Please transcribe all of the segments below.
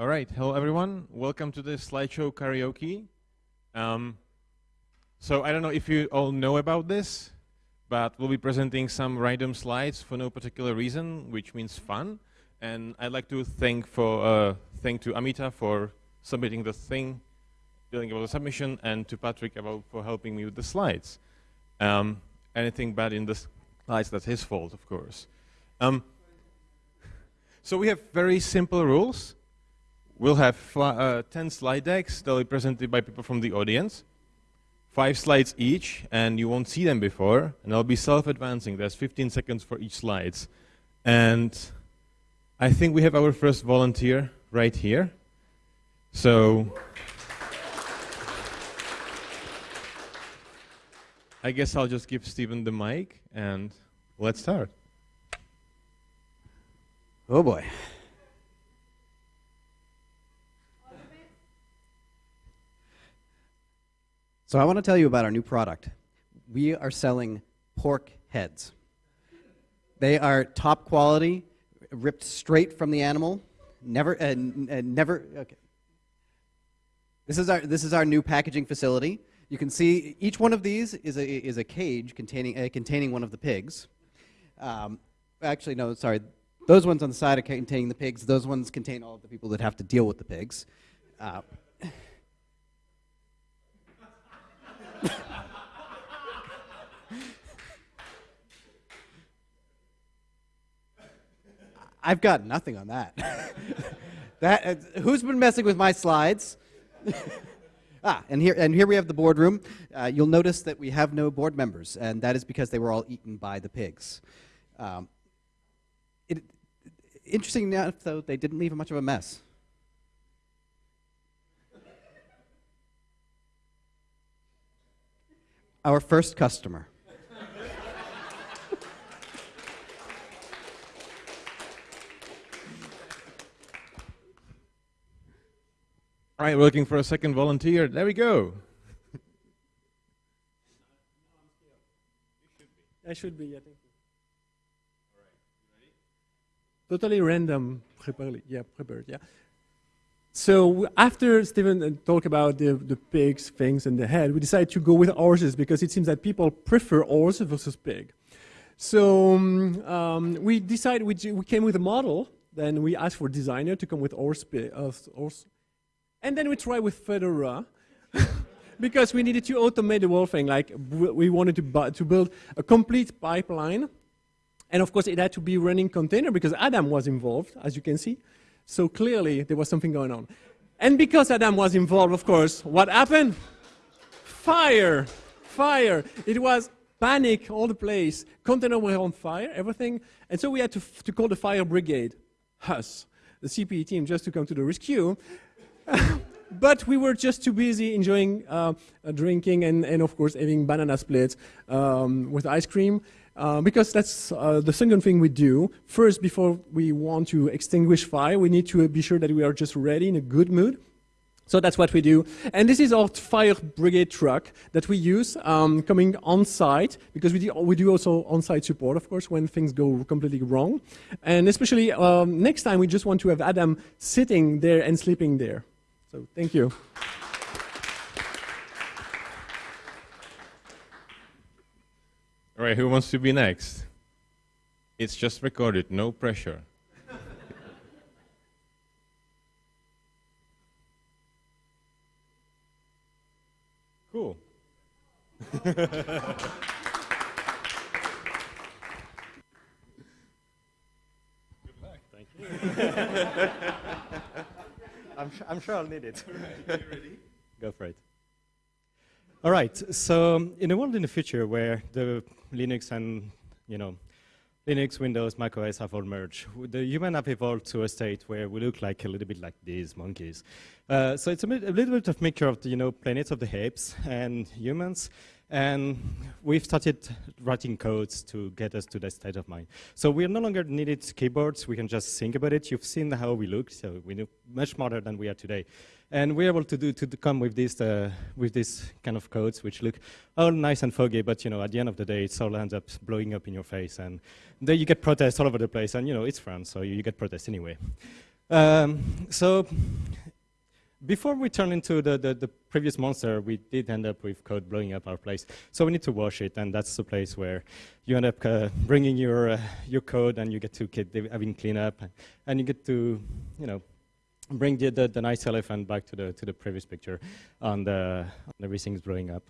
All right, hello everyone. Welcome to the slideshow karaoke. Um, so I don't know if you all know about this, but we'll be presenting some random slides for no particular reason, which means fun. And I'd like to thank for uh, thank to Amita for submitting the thing, dealing with the submission, and to Patrick about for helping me with the slides. Um, anything bad in the slides, that's his fault, of course. Um, so we have very simple rules. We'll have uh, 10 slide decks. They'll be presented by people from the audience. Five slides each, and you won't see them before. And they'll be self-advancing. There's 15 seconds for each slides. And I think we have our first volunteer right here. So I guess I'll just give Stephen the mic, and let's start. Oh boy. So I want to tell you about our new product. We are selling pork heads. They are top quality, ripped straight from the animal. Never, uh, uh, never. Okay. This is our this is our new packaging facility. You can see each one of these is a is a cage containing uh, containing one of the pigs. Um, actually, no, sorry. Those ones on the side are containing the pigs. Those ones contain all of the people that have to deal with the pigs. Uh, I've got nothing on that. that uh, who's been messing with my slides? ah, and here and here we have the boardroom. Uh, you'll notice that we have no board members, and that is because they were all eaten by the pigs. Um, it, interesting enough, though, they didn't leave much of a mess. Our first customer. All right, we're looking for a second volunteer. There we go. I should be, I think. Totally random, prepared, yeah, prepared, yeah. So after Stephen uh, talked about the, the pigs, things, and the head, we decided to go with horses because it seems that people prefer horse versus pig. So um, um, we decided, we, we came with a model, then we asked for designer to come with horse, uh, horse and then we tried with Fedora because we needed to automate the whole thing. Like we wanted to, to build a complete pipeline. And of course, it had to be running container because Adam was involved, as you can see. So clearly, there was something going on. And because Adam was involved, of course, what happened? Fire! Fire! It was panic all the place. Container were on fire, everything. And so we had to, to call the fire brigade, us, the CPE team, just to come to the rescue. but we were just too busy enjoying uh, uh, drinking and, and, of course, having banana splits um, with ice cream. Uh, because that's uh, the second thing we do. First, before we want to extinguish fire, we need to be sure that we are just ready in a good mood. So that's what we do. And this is our fire brigade truck that we use um, coming on site because we do, we do also on site support, of course, when things go completely wrong. And especially um, next time, we just want to have Adam sitting there and sleeping there. So thank you. All right, who wants to be next? It's just recorded, no pressure. cool. Good luck. Thank you. I'm, sure I'll need it. Right, ready? Go for it. All right, so um, in a world in the future where the Linux and, you know, Linux, Windows, macOS have all merged, the human have evolved to a state where we look like a little bit like these monkeys. Uh, so it's a, bit, a, little bit of mixture of the, you know, planets of the apes and humans, and we've started writing codes to get us to that state of mind. So we no longer needed keyboards. We can just think about it. You've seen how we look. So we look much smarter than we are today. And we're able to do to, to come with this uh, with this kind of codes which look all nice and foggy, but you know at the end of the day, it all ends up blowing up in your face, and then you get protests all over the place. And you know it's France, so you, you get protests anyway. Um, so before we turn into the, the, the, previous monster, we did end up with code blowing up our place. So we need to wash it, and that's the place where you end up uh, bringing your, uh, your code, and you get to get having cleanup, and you get to, you know, bring the, the, the, nice elephant back to the, to the previous picture, and, uh, and everything's blowing up.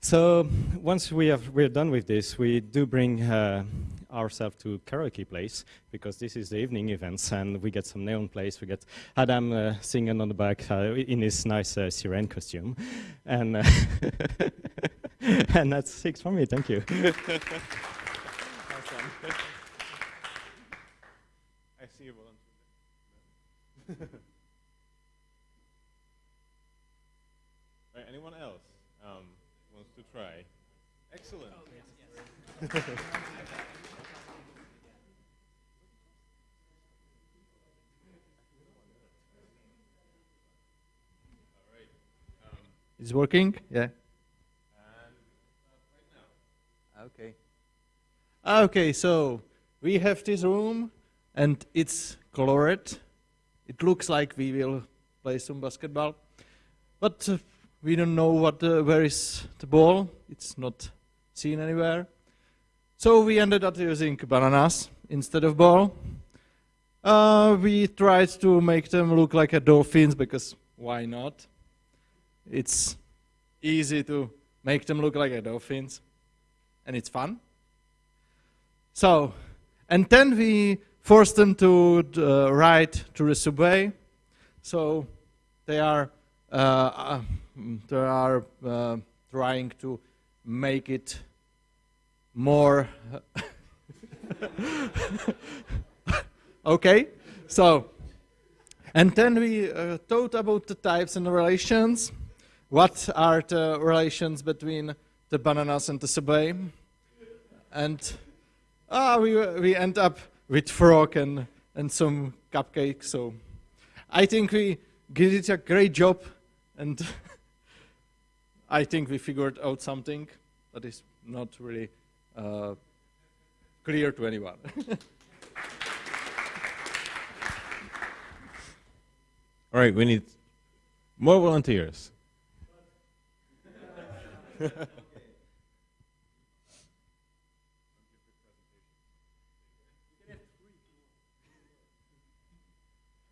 So once we have, we're done with this, we do bring uh, ourselves to karaoke place because this is the evening events and we get some neon place. We get Adam uh, singing on the back uh, in his nice uh, siren costume. And, uh, and that's six for me, thank you. I see you volunteer. right, anyone else? Um, wants to try. Excellent. Oh, yes, yes. Is working? Yeah. Okay. Okay, so we have this room and it's colored. It looks like we will play some basketball. But uh, we don't know what uh, where is the ball. It's not seen anywhere. So we ended up using bananas instead of ball. Uh, we tried to make them look like a dolphins because why not? It's easy to make them look like dolphins and it's fun. So, and then we force them to uh, ride to the subway. So they are uh, uh they are uh, trying to make it more. okay, so, and then we uh, thought about the types and the relations. What are the relations between the bananas and the subway? And ah, we, we end up with frog and, and some cupcakes. So I think we did a great job and I think we figured out something that is not really uh, clear to anyone. All right, we need more volunteers.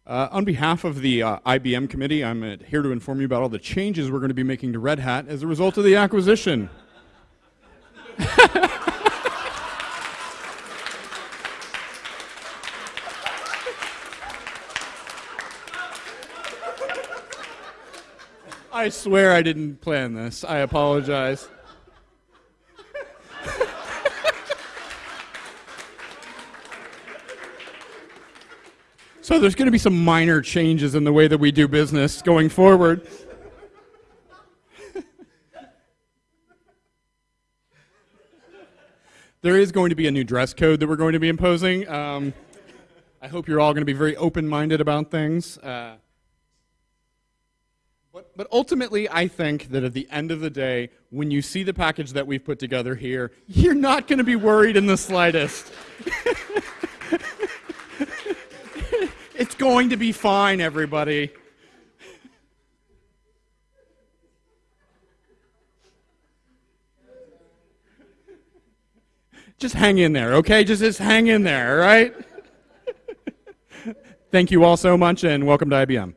Uh, on behalf of the uh, IBM committee, I'm uh, here to inform you about all the changes we're going to be making to Red Hat as a result of the acquisition. I swear I didn't plan this. I apologize. So there's going to be some minor changes in the way that we do business going forward. there is going to be a new dress code that we're going to be imposing. Um, I hope you're all going to be very open-minded about things. Uh, but, but ultimately, I think that at the end of the day, when you see the package that we've put together here, you're not going to be worried in the slightest. It's going to be fine, everybody. Just hang in there, okay? Just, just hang in there, right? Thank you all so much, and welcome to IBM.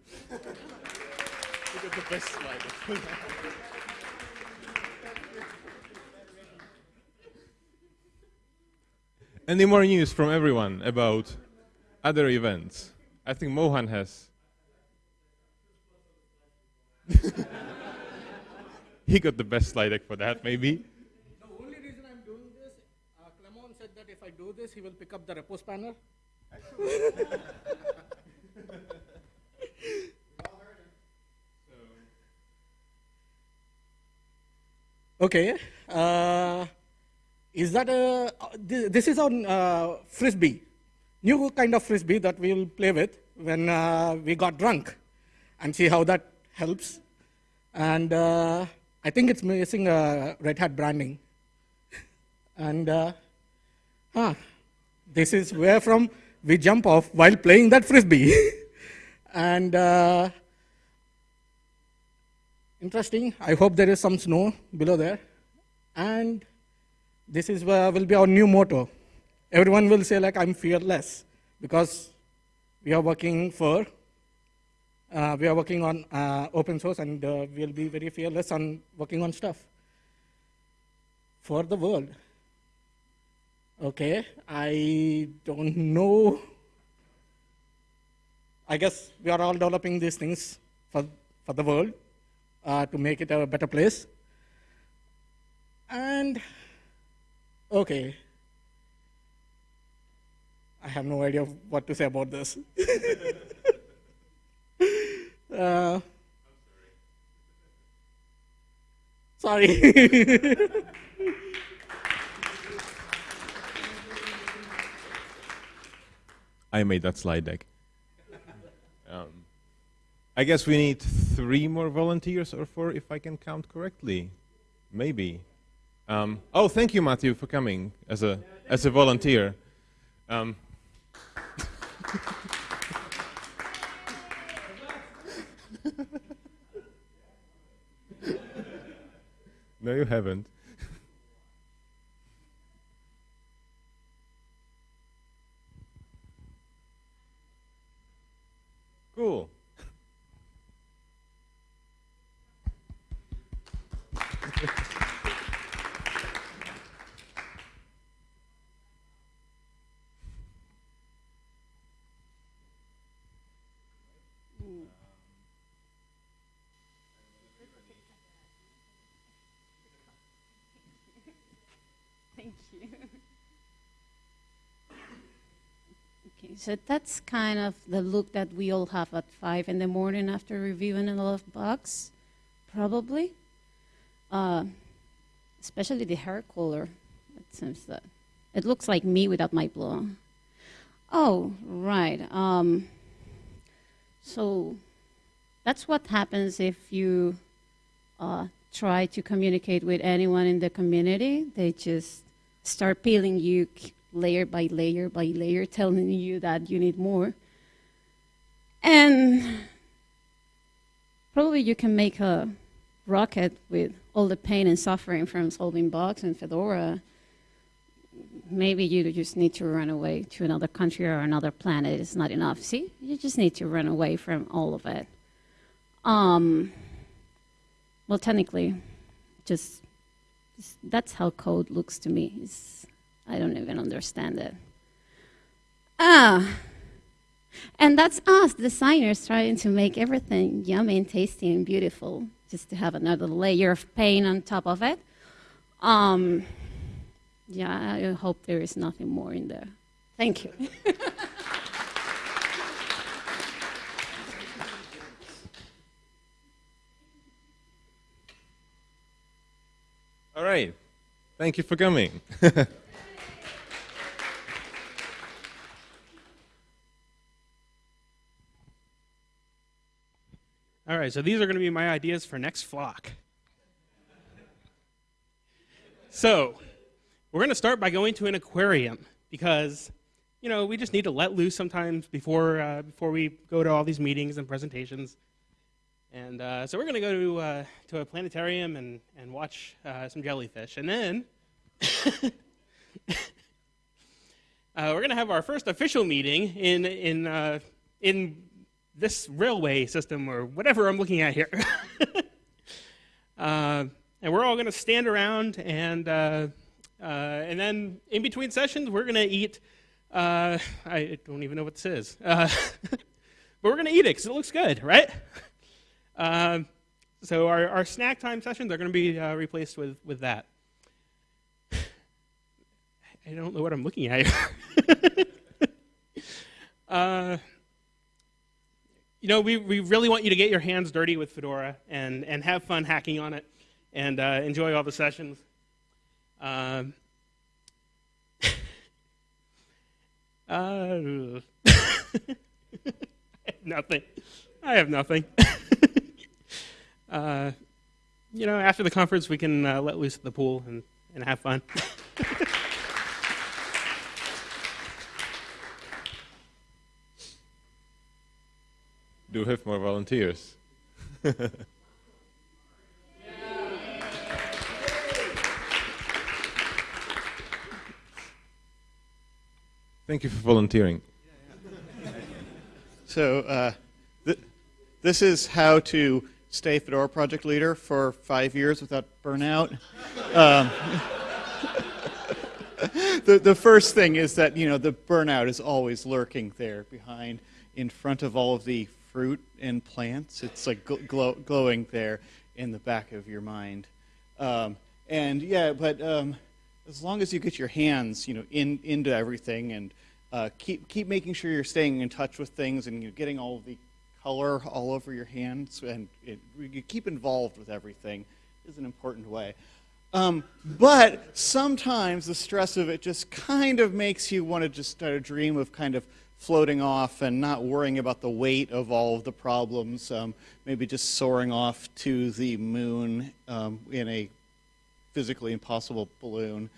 Any more news from everyone about other events? I think Mohan has. he got the best slide deck for that, maybe. The only reason I'm doing this, uh, Clement said that if I do this, he will pick up the repo spanner. okay. Uh, is that a, this is on uh, Frisbee new kind of frisbee that we'll play with when uh, we got drunk and see how that helps. And uh, I think it's missing uh, Red Hat branding. and uh, huh, this is where from we jump off while playing that frisbee. And uh, interesting. I hope there is some snow below there. And this is uh, will be our new motto. Everyone will say like I'm fearless because we are working for uh, we are working on uh, open source and uh, we'll be very fearless on working on stuff for the world. Okay, I don't know. I guess we are all developing these things for, for the world uh, to make it a better place. And, okay, I have no idea what to say about this. uh, sorry. I made that slide deck. I guess we need three more volunteers or four, if I can count correctly. Maybe. Um, oh, thank you, Matthew, for coming as a as a volunteer. Um, no, you haven't. Cool. So that's kind of the look that we all have at five in the morning after reviewing a lot of bugs, probably. Uh, especially the hair color. It seems that it looks like me without my blue. Oh, right. Um, so that's what happens if you uh, try to communicate with anyone in the community. They just start peeling you layer by layer by layer, telling you that you need more. And probably you can make a rocket with all the pain and suffering from solving bugs in Fedora. Maybe you just need to run away to another country or another planet. It's not enough. See, you just need to run away from all of it. Um, well, technically, just, just that's how code looks to me. It's, I don't even understand it. Ah, and that's us designers trying to make everything yummy and tasty and beautiful, just to have another layer of pain on top of it. Um, yeah, I hope there is nothing more in there. Thank you. All right. Thank you for coming. right, so these are going to be my ideas for next flock. So, we're going to start by going to an aquarium because, you know, we just need to let loose sometimes before uh, before we go to all these meetings and presentations. And uh, so we're going to go to uh, to a planetarium and and watch uh, some jellyfish, and then. Uh, we're going to have our first official meeting in in uh, in this railway system or whatever I'm looking at here. uh, and we're all going to stand around, and uh, uh, and then in between sessions, we're going to eat. Uh, I don't even know what this is, uh, but we're going to eat it because it looks good, right? Um, so our, our snack time sessions are going to be uh, replaced with with that. I don't know what I'm looking at here. You know, we, we really want you to get your hands dirty with Fedora and, and have fun hacking on it and uh, enjoy all the sessions. Um, uh, nothing. I have nothing. uh, you know, after the conference, we can uh, let loose at the pool and, and have fun. Do have more volunteers. Thank you for volunteering. So uh, th- this is how to stay Fedora project leader for five years without burnout. Um, the, the first thing is that you know the burnout is always lurking there behind, in front of all of the fruit and plants. It's like gl- glow, glowing there in the back of your mind. Um, and yeah, but um, as long as you get your hands, you know, in into everything and uh, keep keep making sure you're staying in touch with things and you're getting all the color all over your hands and it, you keep involved with everything is an important way. Um, but sometimes the stress of it just kind of makes you want to just start a dream of kind of floating off and not worrying about the weight of all of the problems. Um, maybe just soaring off to the moon um, in a physically impossible balloon.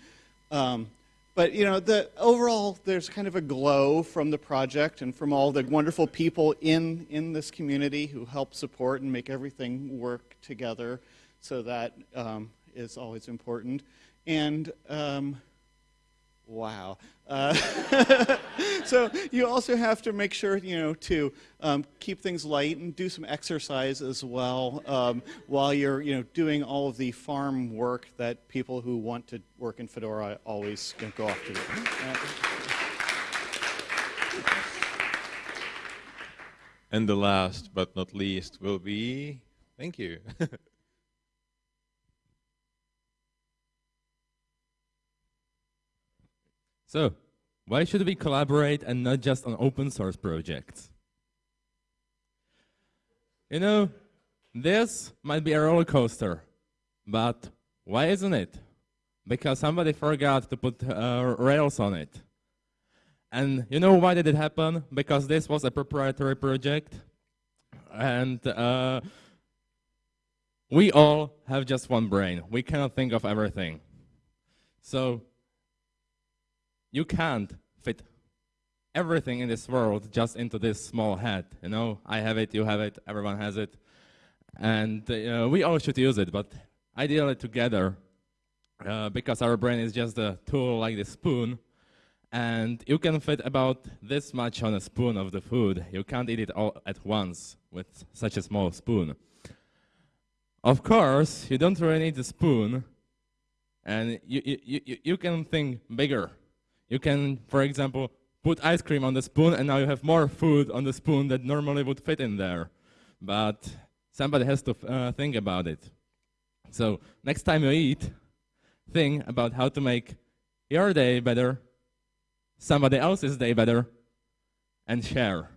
Um, but you know, the overall, there's kind of a glow from the project and from all the wonderful people in in this community who help support and make everything work together. So that um, is always important. And um, wow. Uh, so you also have to make sure, you know, to um, keep things light and do some exercise as well um, while you're, you know, doing all of the farm work that people who want to work in Fedora always go off to do. And the last but not least will be, thank you. So, why should we collaborate and not just on open source projects? You know, this might be a roller coaster, but why isn't it? Because somebody forgot to put uh, Rails on it. And you know why did it happen? Because this was a proprietary project, and uh, we all have just one brain. We cannot think of everything. So you can't fit everything in this world just into this small head. You know, I have it, you have it, everyone has it, and uh, we all should use it. But ideally together, uh, because our brain is just a tool like the spoon, and you can fit about this much on a spoon of the food. You can't eat it all at once with such a small spoon. Of course, you don't really need a spoon, and you, you, you, you can think bigger. You can, for example, put ice cream on the spoon and now you have more food on the spoon that normally would fit in there. But somebody has to uh, think about it. So next time you eat, think about how to make your day better, somebody else's day better, and share.